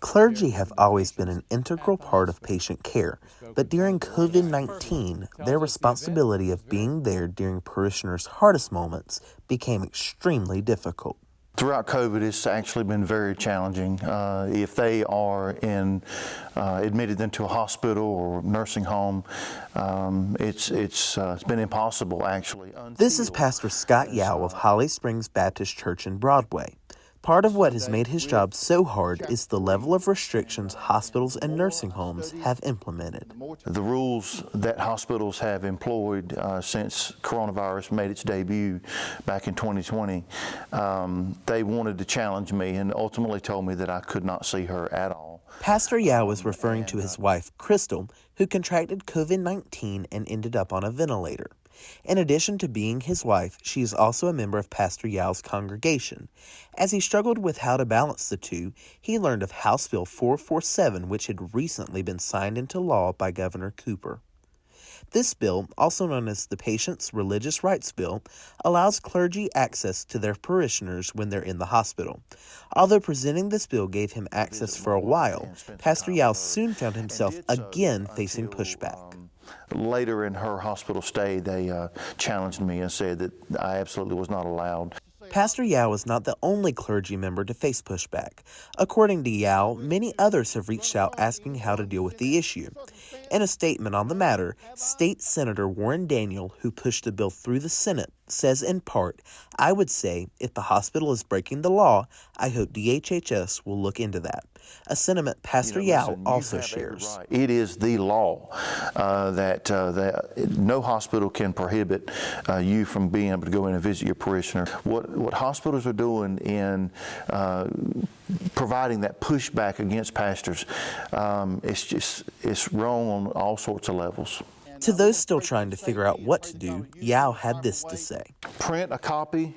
Clergy have always been an integral part of patient care, but during COVID 19, their responsibility of being there during parishioners' hardest moments became extremely difficult. Throughout COVID, it's actually been very challenging. Uh, if they are in uh, admitted into a hospital or nursing home, um, it's it's uh, it's been impossible actually. This is Pastor Scott Yao of Holly Springs Baptist Church in Broadway. Part of what has made his job so hard is the level of restrictions hospitals and nursing homes have implemented. The rules that hospitals have employed uh, since coronavirus made its debut back in 2020, um, they wanted to challenge me and ultimately told me that I could not see her at all. Pastor Yao was referring to his wife, Crystal, who contracted COVID 19 and ended up on a ventilator. In addition to being his wife, she is also a member of Pastor Yao's congregation. As he struggled with how to balance the two, he learned of House Bill 447, which had recently been signed into law by Governor Cooper. This bill, also known as the Patients' Religious Rights Bill, allows clergy access to their parishioners when they're in the hospital. Although presenting this bill gave him access for a while, Pastor Yao soon found himself again facing pushback later in her hospital stay, they uh, challenged me and said that I absolutely was not allowed. Pastor Yao is not the only clergy member to face pushback. According to Yao, many others have reached out asking how to deal with the issue. In a statement on the matter, State Senator Warren Daniel, who pushed the bill through the Senate, says in part, I would say if the hospital is breaking the law, I hope DHHS will look into that. A sentiment Pastor you know, Yao listen, also shares. Right. It is the law uh, that, uh, that no hospital can prohibit uh, you from being able to go in and visit your parishioner. What, what hospitals are doing in uh, providing that pushback against pastors, um, it's just it's wrong on all sorts of levels. To those still trying to figure out what to do, Yao had this to say. Print a copy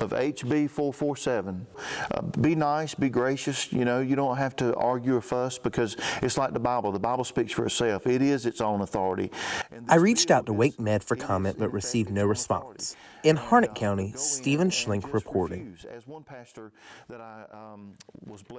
of HB 447. Uh, be nice, be gracious. You know, you don't have to argue or fuss because it's like the Bible. The Bible speaks for itself. It is its own authority. I reached out to WakeMed for comment but received no response. In Harnett County, Stephen Schlink reporting.